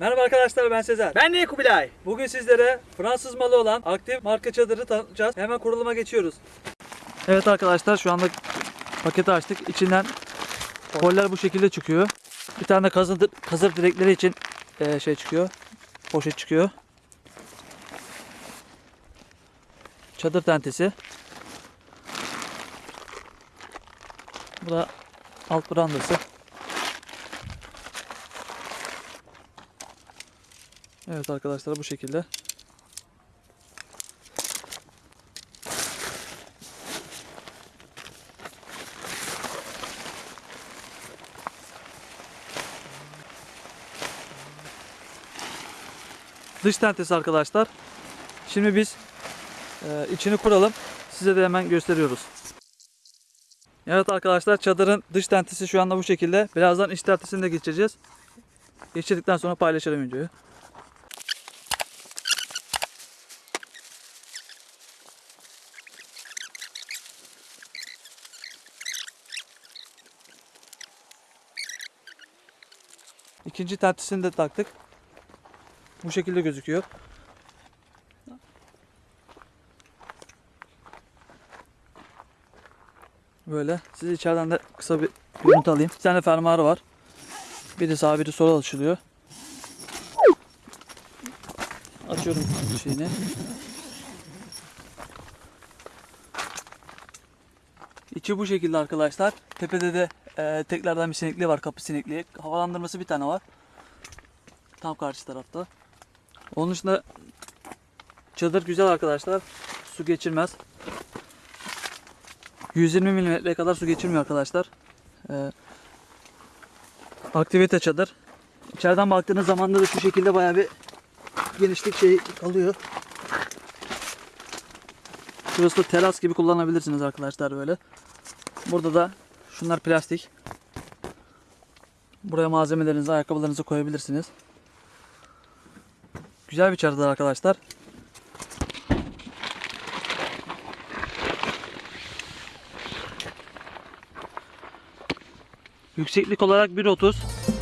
arkadaşlar ben Sezer. Ben de Kubilay. Bugün sizlere Fransız malı olan aktif marka çadırı tanıtacağız. Hemen kuruluma geçiyoruz. Evet arkadaşlar şu anda paketi açtık. İçinden koller bu şekilde çıkıyor. Bir tane kazır, kazır direkleri için eee, şey çıkıyor. Poşet çıkıyor. Çadır tentesi. Bu da alt brandası. Evet arkadaşlar bu şekilde. Dış tentesi arkadaşlar. Şimdi biz e, içini kuralım. Size de hemen gösteriyoruz. Evet arkadaşlar çadırın dış tentesi şu anda bu şekilde. Birazdan iç tentesini de geçeceğiz. Geçirdikten sonra paylaşırım videoyu. İkinci tentesini de taktık. Bu şekilde gözüküyor. Böyle. Size içeriden de kısa bir görüntü alayım. Bir tane fermuarı var. Biri sağ biri sola açılıyor. Açıyorum şeyini. İçi bu şekilde arkadaşlar. Tepede de e, teklerden bir sinekliği var. Kapı sinekliği. Havalandırması bir tane var. Tam karşı tarafta. Onun dışında çadır güzel arkadaşlar. Su geçirmez. 120 milimetreye kadar su geçirmiyor arkadaşlar. Ee, aktivite çadır. İçeriden baktığınız zaman da şu şekilde bayağı bir genişlik şey kalıyor. Şurası da teras gibi kullanabilirsiniz arkadaşlar böyle. Burada da şunlar plastik. Buraya malzemelerinizi, ayakkabılarınızı koyabilirsiniz. Güzel bir çadır arkadaşlar. Yükseklik olarak 1.30.